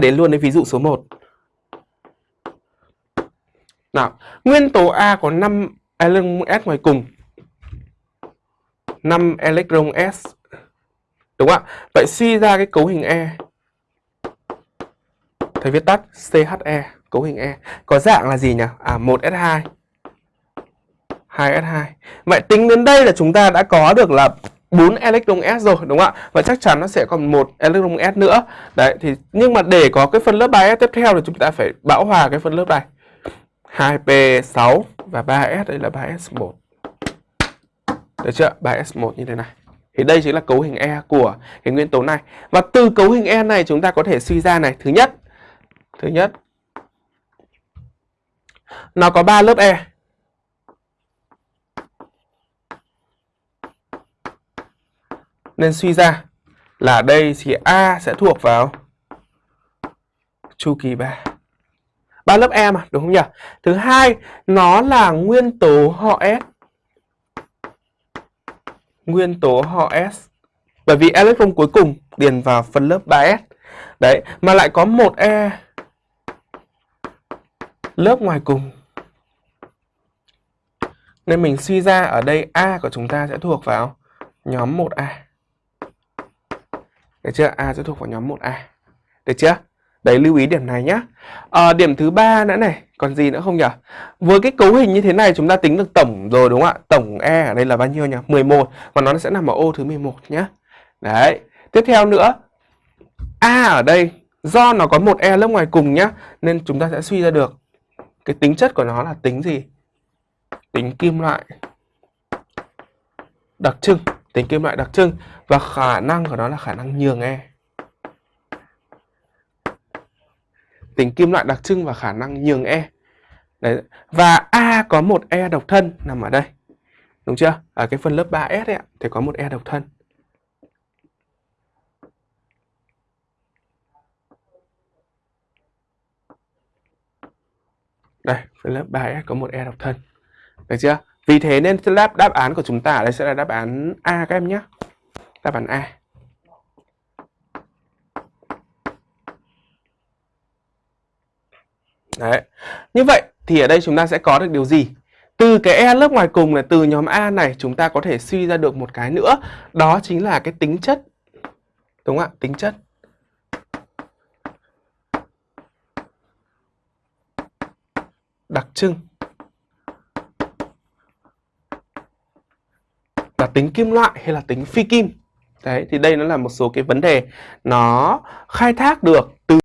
đến luôn đến ví dụ số 1. Nào, nguyên tố A có 5 electron S ngoài cùng. 5 electron S. Đúng không ạ? Vậy suy ra cái cấu hình E. Thầy viết tắt CHE, cấu hình E. Có dạng là gì nhỉ? À 1S2. 2S2. Vậy tính đến đây là chúng ta đã có được là 4 electron S rồi đúng không ạ? Và chắc chắn nó sẽ còn một electron S nữa. Đấy thì nhưng mà để có cái phân lớp 3S tiếp theo thì chúng ta phải bão hòa cái phân lớp này. 2P6 và 3S đây là 3S1. Được chưa? 3S1 như thế này. Thì đây chính là cấu hình E của cái nguyên tố này. Và từ cấu hình E này chúng ta có thể suy ra này, thứ nhất, thứ nhất nó có 3 lớp E. Nên suy ra là đây thì A sẽ thuộc vào chu kỳ 3. Ba lớp E mà, đúng không nhỉ? Thứ hai, nó là nguyên tố họ S. Nguyên tố họ S. Bởi vì electron cuối cùng điền vào phần lớp 3S. Đấy, mà lại có một E lớp ngoài cùng. Nên mình suy ra ở đây A của chúng ta sẽ thuộc vào nhóm 1A. Được chưa? A sẽ thuộc vào nhóm 1A. Được chưa? Đấy lưu ý điểm này nhé. À, ờ, điểm thứ ba nữa này, còn gì nữa không nhỉ? Với cái cấu hình như thế này chúng ta tính được tổng rồi đúng không ạ? Tổng E ở đây là bao nhiêu nhỉ? 11 và nó sẽ nằm ở ô thứ 11 nhé. Đấy. Tiếp theo nữa, A ở đây do nó có một E lớp ngoài cùng nhá, nên chúng ta sẽ suy ra được cái tính chất của nó là tính gì? Tính kim loại đặc trưng, tính kim loại đặc trưng và khả năng của nó là khả năng nhường E. tính kim loại đặc trưng và khả năng nhường E. Đấy. Và A có một E độc thân nằm ở đây. Đúng chưa? Ở cái phần lớp 3S ấy, thì có một E độc thân. Đây, phần lớp 3S có một E độc thân. Được chưa? Vì thế nên đáp đáp án của chúng ta ở đây sẽ là đáp án A các em nhé. Đáp án A. Đấy. Như vậy thì ở đây chúng ta sẽ có được điều gì? Từ cái E lớp ngoài cùng này, từ nhóm A này chúng ta có thể suy ra được một cái nữa. Đó chính là cái tính chất. Đúng không ạ? Tính chất. Đặc trưng. Là tính kim loại hay là tính phi kim. Đấy, thì đây nó là một số cái vấn đề nó khai thác được từ